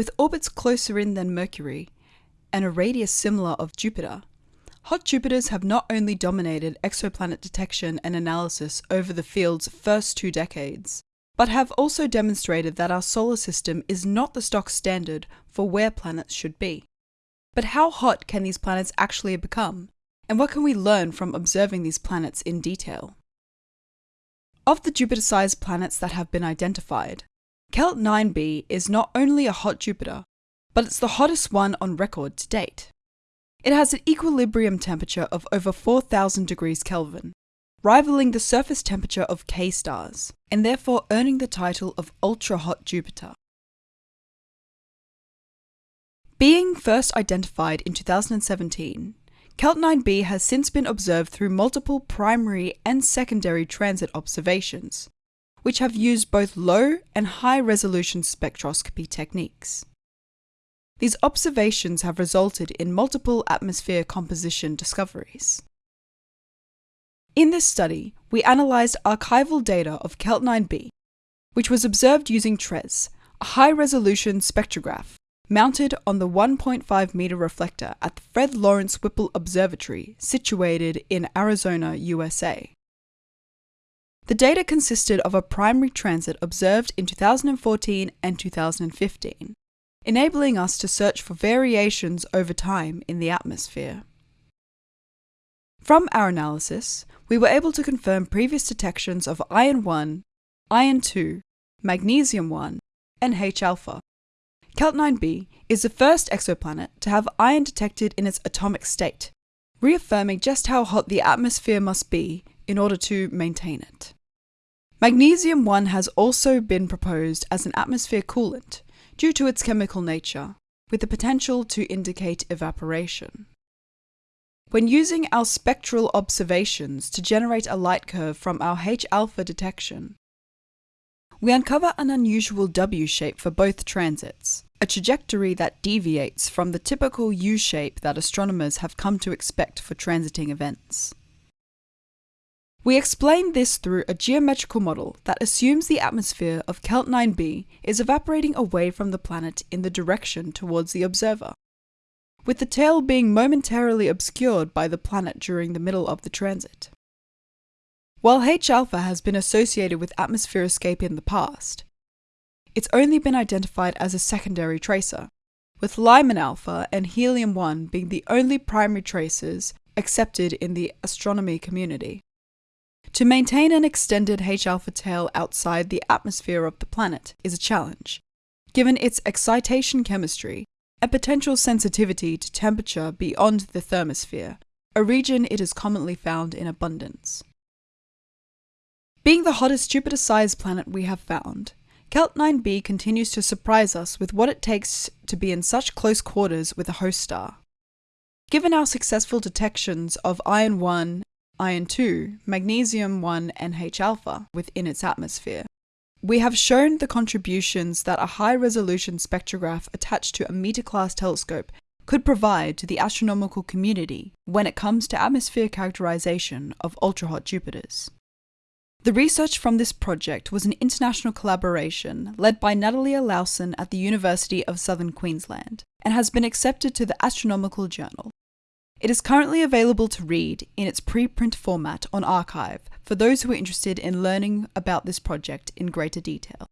With orbits closer in than Mercury, and a radius similar of Jupiter, hot Jupiters have not only dominated exoplanet detection and analysis over the field's first two decades, but have also demonstrated that our solar system is not the stock standard for where planets should be. But how hot can these planets actually become? And what can we learn from observing these planets in detail? Of the Jupiter-sized planets that have been identified, Kelt 9b is not only a hot Jupiter, but it's the hottest one on record to date. It has an equilibrium temperature of over 4000 degrees Kelvin, rivaling the surface temperature of K stars, and therefore earning the title of ultra-hot Jupiter. Being first identified in 2017, Kelt 9b has since been observed through multiple primary and secondary transit observations, which have used both low and high resolution spectroscopy techniques. These observations have resulted in multiple atmosphere composition discoveries. In this study, we analysed archival data of Kelt 9b, which was observed using TRES, a high-resolution spectrograph mounted on the 1.5 meter reflector at the Fred Lawrence Whipple Observatory, situated in Arizona, USA. The data consisted of a primary transit observed in 2014 and 2015, enabling us to search for variations over time in the atmosphere. From our analysis, we were able to confirm previous detections of iron 1, iron 2, magnesium 1, and H alpha, Kelt 9b is the first exoplanet to have iron detected in its atomic state, reaffirming just how hot the atmosphere must be in order to maintain it. Magnesium 1 has also been proposed as an atmosphere coolant due to its chemical nature, with the potential to indicate evaporation. When using our spectral observations to generate a light curve from our H-alpha detection, we uncover an unusual W shape for both transits, a trajectory that deviates from the typical U shape that astronomers have come to expect for transiting events. We explain this through a geometrical model that assumes the atmosphere of Kelt 9b is evaporating away from the planet in the direction towards the observer, with the tail being momentarily obscured by the planet during the middle of the transit. While H-alpha has been associated with atmosphere escape in the past, it's only been identified as a secondary tracer, with Lyman alpha and helium-1 being the only primary tracers accepted in the astronomy community. To maintain an extended H-alpha tail outside the atmosphere of the planet is a challenge, given its excitation chemistry and potential sensitivity to temperature beyond the thermosphere, a region it is commonly found in abundance. Being the hottest Jupiter-sized planet we have found, Kelt 9b continues to surprise us with what it takes to be in such close quarters with a host star. Given our successful detections of iron 1, iron 2, magnesium 1 and H-alpha within its atmosphere, we have shown the contributions that a high-resolution spectrograph attached to a meter-class telescope could provide to the astronomical community when it comes to atmosphere characterization of ultra-hot Jupiters. The research from this project was an international collaboration led by Natalia Lowson at the University of Southern Queensland and has been accepted to the Astronomical Journal. It is currently available to read in its preprint format on arXiv for those who are interested in learning about this project in greater detail.